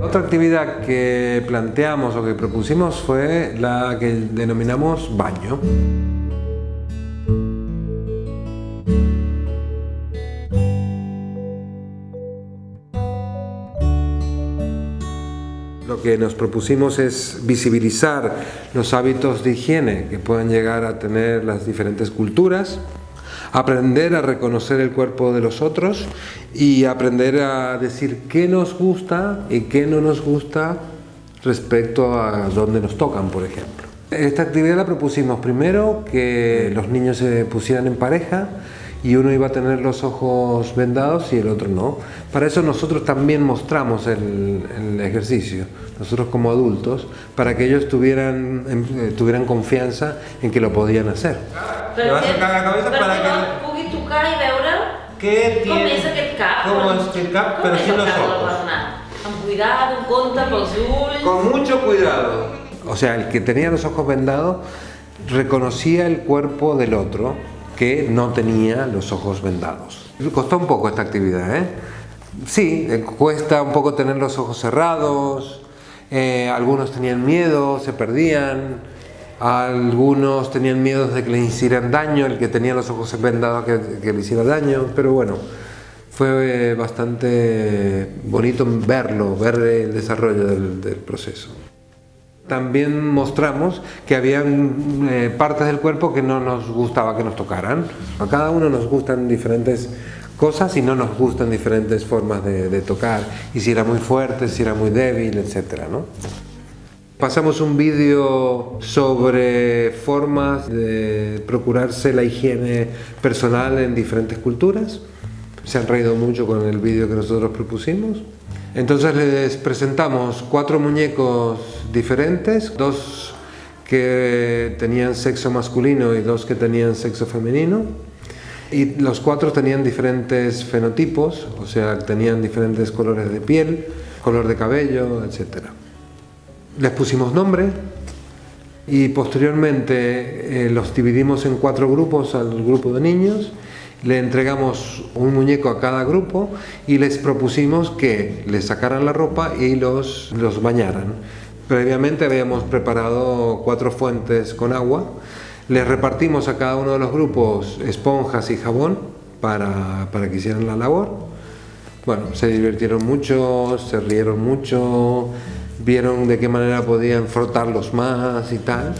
otra actividad que planteamos o que propusimos fue la que denominamos baño. Lo que nos propusimos es visibilizar los hábitos de higiene que pueden llegar a tener las diferentes culturas, aprender a reconocer el cuerpo de los otros y aprender a decir qué nos gusta y qué no nos gusta respecto a dónde nos tocan, por ejemplo. Esta actividad la propusimos primero que los niños se pusieran en pareja y uno iba a tener los ojos vendados y el otro no. Para eso nosotros también mostramos el, ejercicio, nosotros como adultos, para que ellos tuvieran, em, eh, tuvieran confianza en que lo podían hacer. Le vas a sacar la cabeza para que... no pugui tocar i veure què com és aquest cap. Com és aquest cap, però sin los ojos. Amb cuidado, amb compte pels ulls... Con mucho cuidado. O sea, el que tenía los ojos vendados reconocía el cuerpo del otro que no tenía los ojos vendados. Costó un poco esta actividad, ¿eh? Sí, eh, cuesta un poco tener los ojos cerrados, eh, algunos tenían miedo, se perdían, algunos tenían miedo de que le hicieran daño, el que tenía los ojos vendados que, que le hiciera daño, pero bueno, fue bastante bonito verlo, ver el desarrollo del proceso también mostramos que había eh, partes del cuerpo que no nos gustaba que nos tocaran. A cada uno nos gustan diferentes cosas y no nos gustan diferentes formas de, tocar. Y si era muy fuerte, si era muy débil, etc. ¿no? Pasamos un vídeo sobre formas de procurarse la higiene personal en diferentes culturas. Se han reído mucho con el vídeo que nosotros propusimos. Entonces les presentamos cuatro muñecos diferentes, dos que tenían sexo masculino y dos que tenían sexo femenino. Y los cuatro tenían diferentes fenotipos, o sea, tenían diferentes colores de piel, color de cabello, etc. Les pusimos nombre y posteriormente eh, los dividimos en cuatro grupos al grupo de niños le entregamos un muñeco a cada grupo y les propusimos que les sacaran la ropa y los, los bañaran. Previamente habíamos preparado cuatro fuentes con agua, les repartimos a cada uno de los grupos esponjas y jabón para, para que hicieran la labor. Bueno, se divirtieron mucho, se rieron mucho, vieron de qué manera podían frotarlos más y tal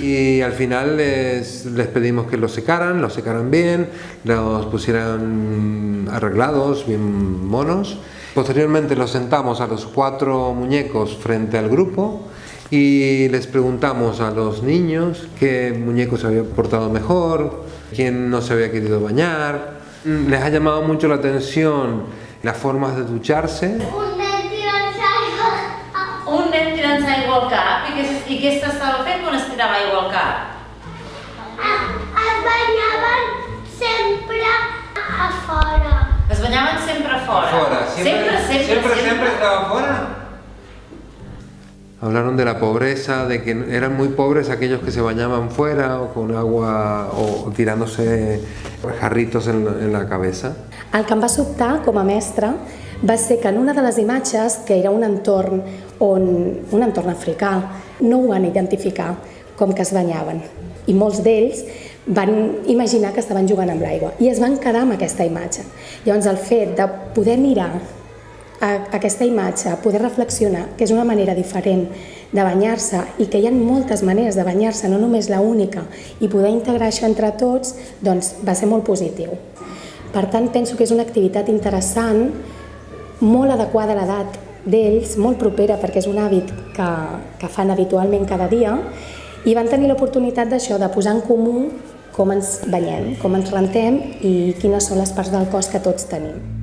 y al final les, les, pedimos que los secaran, los secaran bien, los pusieran arreglados, bien monos. Posteriormente los sentamos a los cuatro muñecos frente al grupo y les preguntamos a los niños qué muñeco se había portado mejor, quién no se había querido bañar. Les ha llamado mucho la atención las formas de ducharse. I què, s'estava fent quan es tirava aigua al cap? Es banyaven sempre a fora. Es banyaven sempre a fora? Fora, siempre, sempre, sempre, siempre, siempre estaba fora. Hablaron de la pobreza, de que eran muy pobres aquellos que se bañaban fuera o con agua o tirándose jarritos en, en la cabeza. El que em va sobtar com a mestre va ser que en una de les imatges, que era un entorn, on, un entorn africà, no ho van identificar com que es banyaven. I molts d'ells van imaginar que estaven jugant amb l'aigua i es van quedar amb aquesta imatge. Llavors el fet de poder mirar a aquesta imatge, poder reflexionar que és una manera diferent de banyar-se i que hi ha moltes maneres de banyar-se, no només la única, i poder integrar això entre tots, doncs va ser molt positiu. Per tant, penso que és una activitat interessant molt adequada a l'edat d'ells, molt propera perquè és un hàbit que, que fan habitualment cada dia i van tenir l'oportunitat d'això, de posar en comú com ens banyem, com ens rentem i quines són les parts del cos que tots tenim.